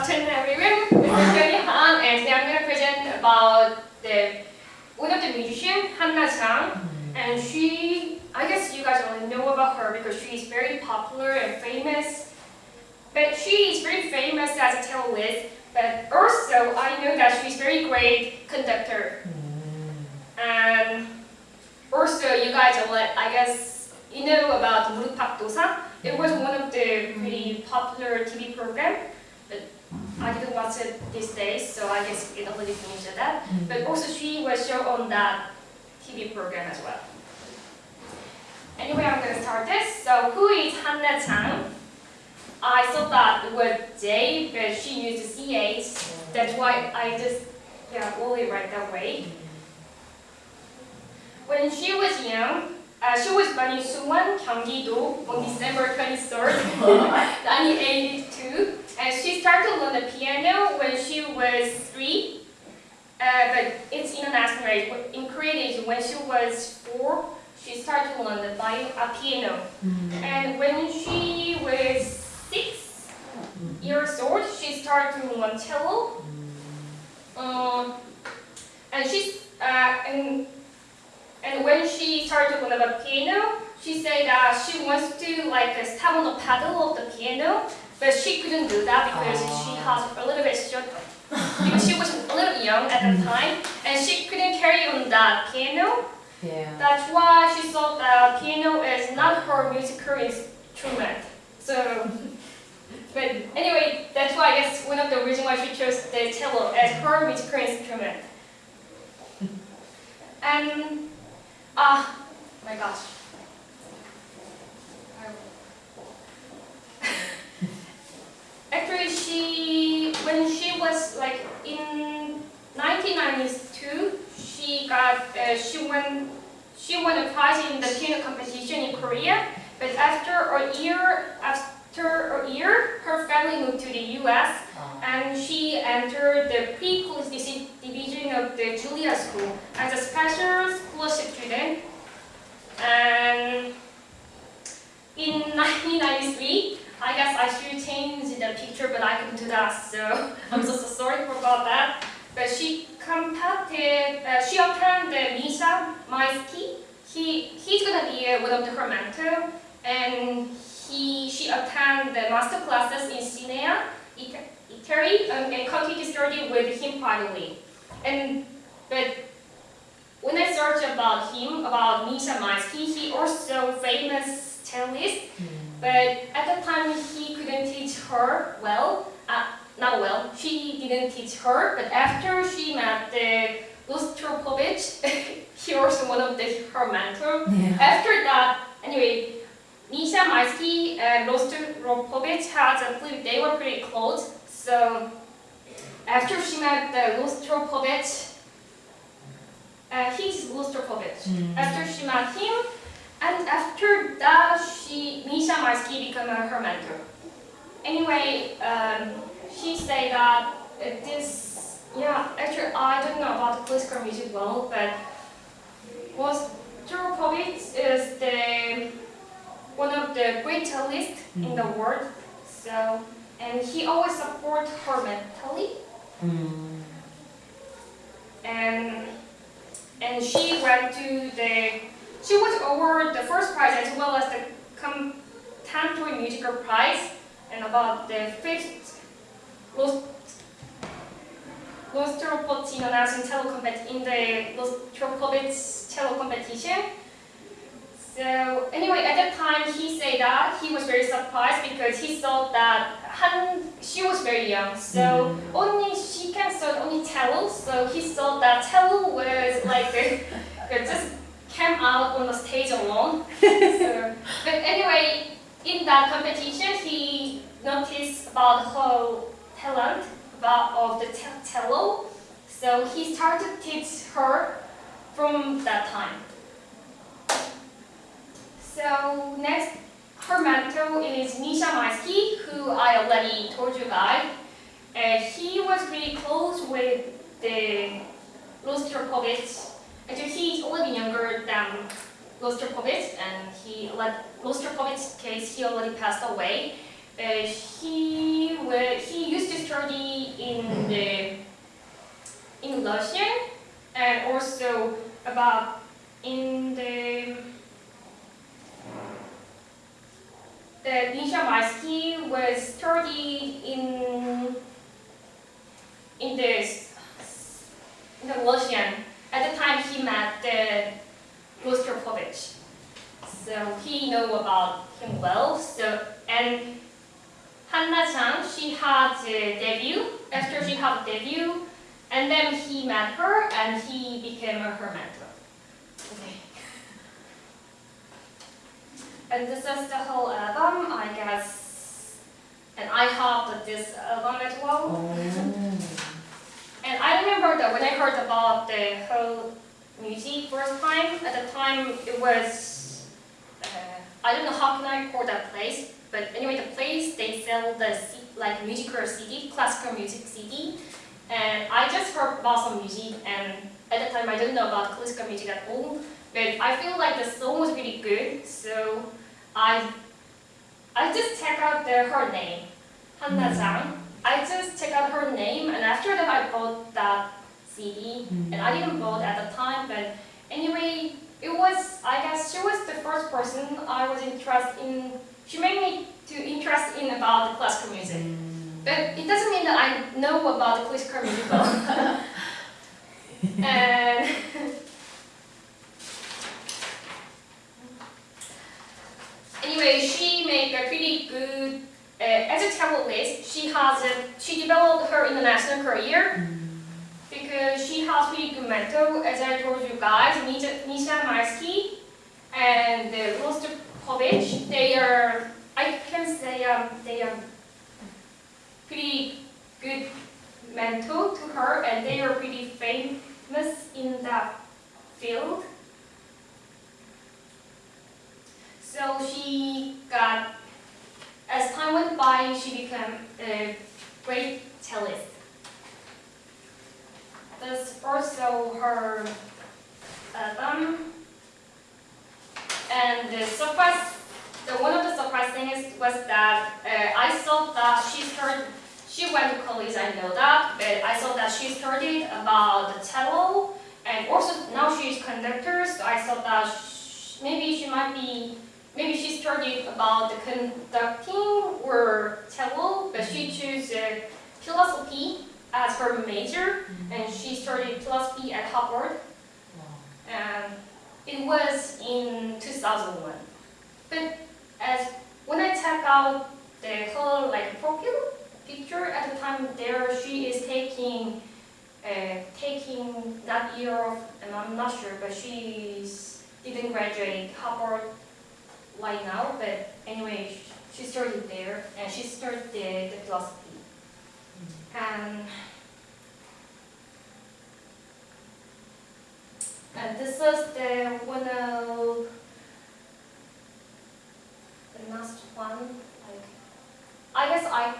about every room. This is Han, and today I'm going to present about the one of the musician, Hanna Zhang. And she, I guess you guys only know about her because she is very popular and famous. But she is very famous as a celloist, but also I know that she's very great conductor. And also you guys are I guess, you know about Murupak Dosa. It was one of the pretty popular TV program. I didn't watch it these days, so I guess it already finished that. But also, she was shown on that TV program as well. Anyway, I'm gonna start this. So, who is Hanna Chang? I thought that the word J, but she used CH. That's why I just yeah only write that way. When she was young, uh, she was born in Suwon, Gyeonggi-do on December 23rd, 1982. And she started to learn the piano when she was three. Uh, but it's international rate. In Korean, when she was four, she started to learn the vi- uh, piano. And when she was six years old, she started to learn cello. Um, and she's uh, and and when she started to learn about piano, she said that she wants to like uh, step on the pedal of the piano, but she couldn't do that because she has a little bit short because she was a little young at the time and she couldn't carry on that piano. Yeah. That's why she thought that piano is not her musical instrument. So, but anyway, that's why I guess one of the reasons why she chose the cello as her musical instrument. And ah, my gosh. Actually, she when she was like in 1992, she got uh, she won she won a prize in the piano competition in Korea. But after a year after a year, her family moved to the U.S. and she entered the pre-collegiate division of the Juilliard School as a special scholarship student. And in 1993, I guess I should change the picture, but I couldn't do that, so I'm so, so sorry for about that. But she competed, uh, she attended Misha Maisky. He, he's gonna be uh, one of the, her mentor, and he, she attended the master classes in Siena, Ita- Italy, um, and continued to study with him privately. And, but when I searched about him, about Misha Maisky, he also famous cellist, but at the time he couldn't teach her well. Uh, not well. She didn't teach her, but after she met the Rostropovich, he was one of the her mentor. Yeah. After that, anyway, Misha Maisky and Rostropovich had a pretty, they were pretty close. So after she met the Rostropovich, uh, he's Rostropovich. Mm. After she met him, and after that, she Misha Maisky became her mentor. Anyway, um, she said that this, yeah, actually I don't know about classical music well, but was Tropovich is the one of the great cellists in the world. So, and he always support her mentally, And and she went to the she was awarded the first prize as well as the contemporary musical prize and about the fifth Ros- Rostropovich international cello compet in the Rostropovich cello competition. So anyway, at that time he said that he was very surprised because he thought that Han she was very young, so mm-hmm. only she can study only cello. So he thought that cello was like just came out on the stage alone. so, but anyway, in that competition, he noticed about her talent about of the te- cello. So he started to teach her from that time. So next, her mentor is Misha Maisky, who I already told you guys. Uh, he was really close with the Rostropovich. Actually, he's a little younger than Rostropovich, and he let Rostropovich's case he already passed away. Uh, he wa- he used to study in the in Russian and also about in the the Misha Maisky was studied in in the in the Russian. At the time he met the Rostropovich. So he know about him well. So and Hanna Chang, she had a debut. After she had a debut, and then he met her and he became her mentor. And this is the whole album, I guess. And I have this album as well. And I remember that when I heard about the whole music first time, at the time it was, uh, I don't know how can I call that place, but anyway, the place they sell the like musical CD, classical music CD, and I just heard about some music, and at the time I didn't know about classical music at all, but I feel like the song was really good, so I I just check out the, her name, Hanna mm. Zhang. I just check out her name, and after that I bought that CD, and I didn't mm. bought at the time, but anyway, it was, I guess she was the first person I was interested in, she made me to interest in about the classical music. Mm. But it doesn't mean that I know about the classical music well. and anyway, she made a pretty good, uh, as a tabloid, she has a, she developed her international career because she has really good mentor, as I told you guys, Misha, Misha Maisky and uh, Rostropovich, they are, I can say um, they are pretty good mentor to her and they are pretty famous in that field. So she got, as time went by, she became a great cellist. There's also her album, and the surprise, the one of the surprise things was that uh, I saw that she started, she went to college, I know that, but I saw that she studied about the cello, and also now she's conductor, so I thought that maybe she might be, maybe she studied about the conducting or cello, but she chose uh, philosophy as her major, and she studied philosophy at Harvard. And it was in 2001. But as when I check out the whole like profile picture at the time there, she is taking uh, taking that year off, and I'm not sure, but she didn't graduate Harvard right now. But anyway, she started there, and she started the, the philosophy. And, and this is the one of the last one. Like, I guess I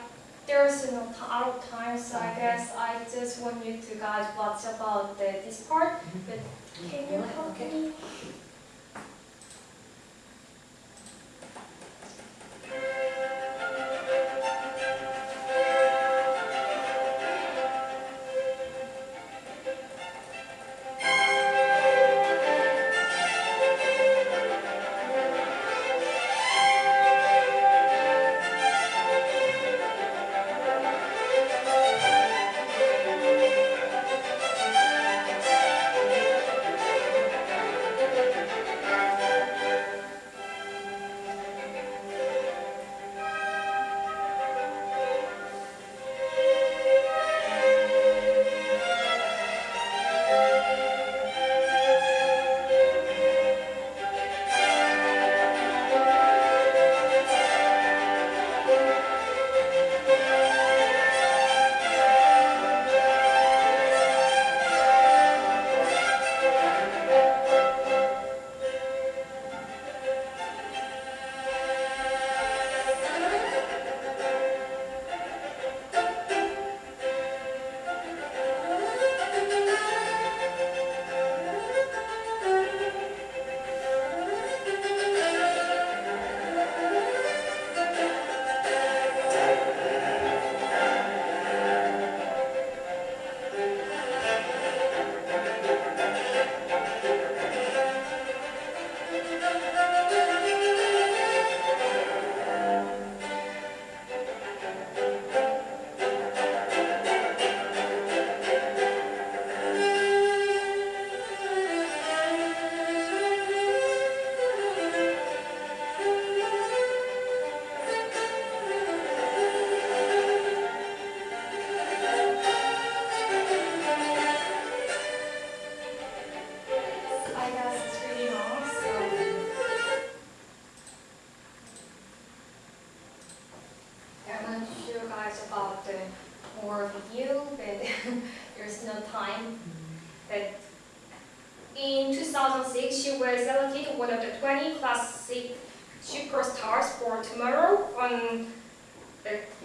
there's no out of time, so I guess I just want you to guys watch about the, this part. Mm-hmm. But can you help me? like us. It's. I want to show you guys about more of you, but there's no time. But in 2006, she was selected one of the 20 classic superstars for Tomorrow on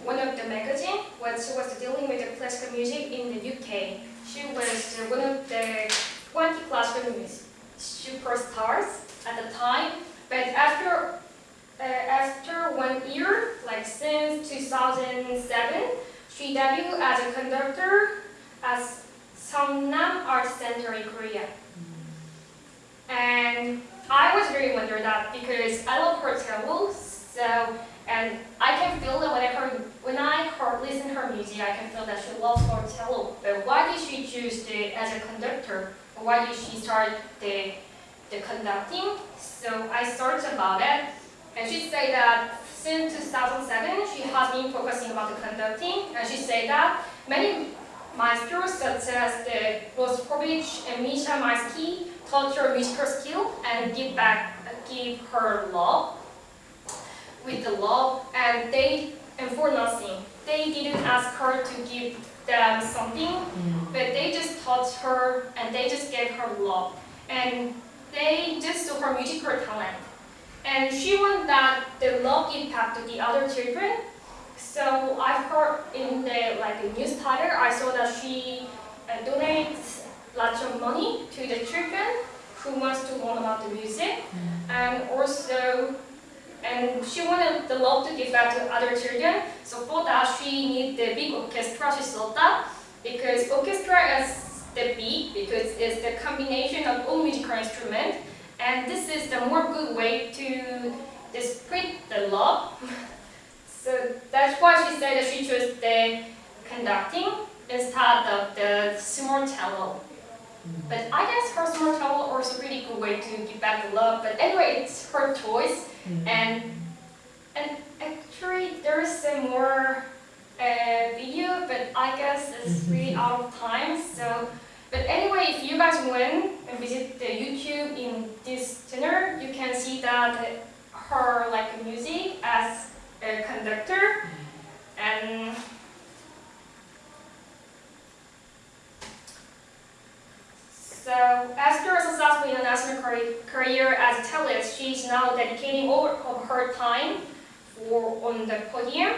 one of the magazine when she was dealing with the classical music in the UK. She was one of the 20 classical music superstars at the time. But after uh, after one year, like since 2007, she debuted as a conductor at Songnam Art Center in Korea. And I was very wondered that because I love her cello, so and I can feel that when I heard when I heard listen her music, I can feel that she loves her cello. But why did she choose the as a conductor? Why did she start the the conducting? So I searched about it, and she said that since 2007 she has been focusing about the conducting, and she said that many maestros such as the Rostovich and Misha Maisky taught her musical skill and give back give her love with the love and they and for nothing. They didn't ask her to give them something, but they just taught her and they just gave her love. And they just saw her musical talent. And she wanted that the love impact to the other children. So I've heard in the like the newsletter, I saw that she uh, donates lots of money to the children who wants to learn about the music, and also and she wanted the love to give back to other children. So for that, she need the big orchestra. She saw that because orchestra is the big because it's the combination of all musical instruments, and this is the more good way to display the love. so that's why she said that she chose the conducting instead of the small cello. But I guess her small cello also a really good way to give back the love. But anyway, it's her choice. And and actually, there's some more uh, video, but I guess it's really out of time. So, but anyway, if you guys went and visit the YouTube in this channel, you can see that her like music as a conductor and. So after international career- career as a tablet, she is now dedicating all of her time for on the podium